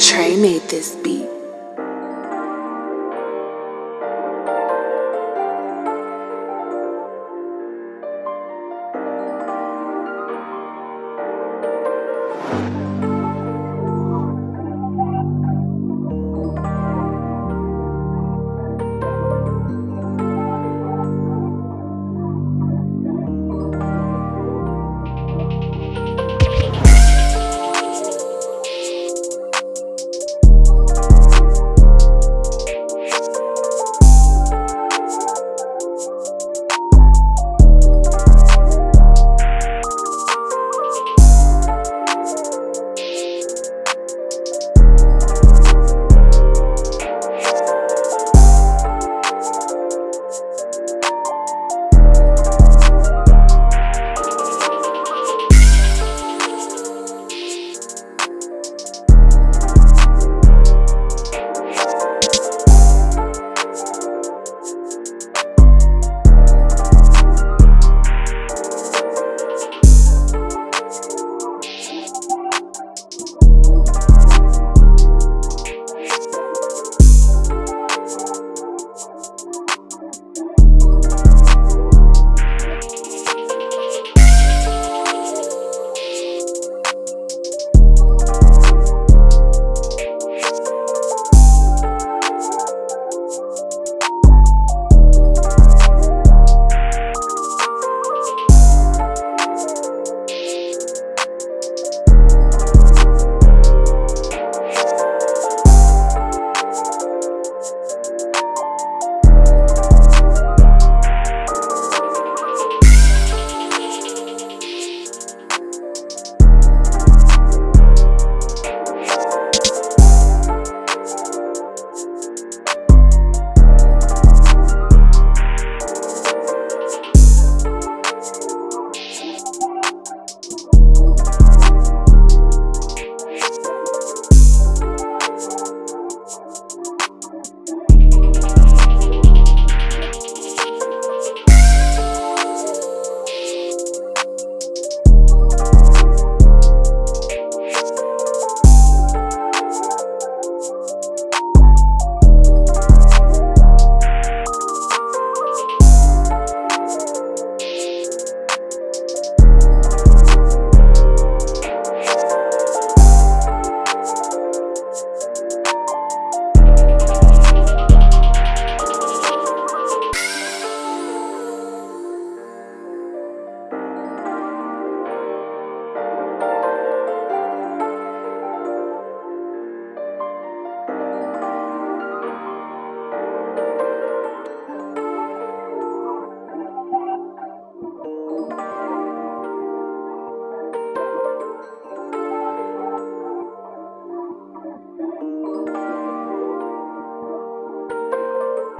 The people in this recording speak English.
Trey made this beat.